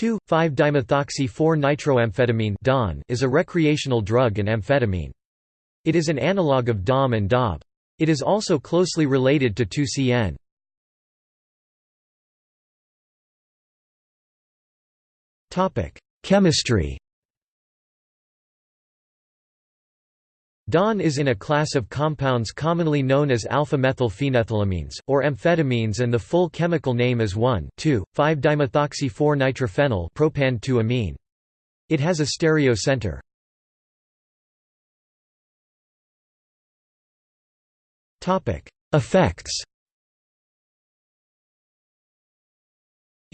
2,5-dimethoxy-4-nitroamphetamine is a recreational drug and amphetamine. It is an analog of DOM and DOB. It is also closely related to 2-CN. Chemistry DON is in a class of compounds commonly known as alpha-methylphenethylamines, or amphetamines and the full chemical name is 1,2,5-dimethoxy-4-nitrophenyl propan-2-amine. It has a stereo center. Effects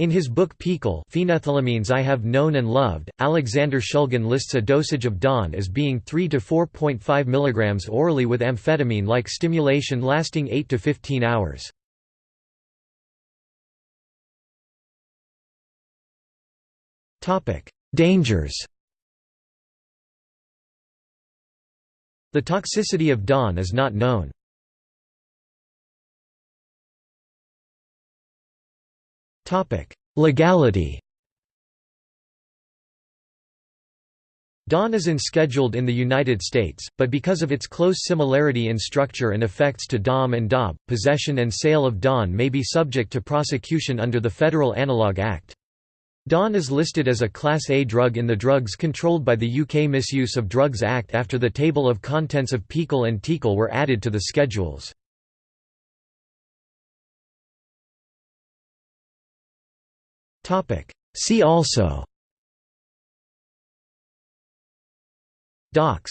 In his book PiHKAL Phenethylamines I Have Known and Loved, Alexander Shulgin lists a dosage of DON as being 3 to 4.5 mg orally with amphetamine-like stimulation lasting 8 to 15 hours. Dangers The toxicity of DON is not known. Legality DON is unscheduled in the United States, but because of its close similarity in structure and effects to DOM and DOB, possession and sale of DON may be subject to prosecution under the Federal Analog Act. DON is listed as a Class A drug in the drugs controlled by the UK Misuse of Drugs Act after the table of contents of PiHKAL and TiHKAL were added to the schedules. See also. Dox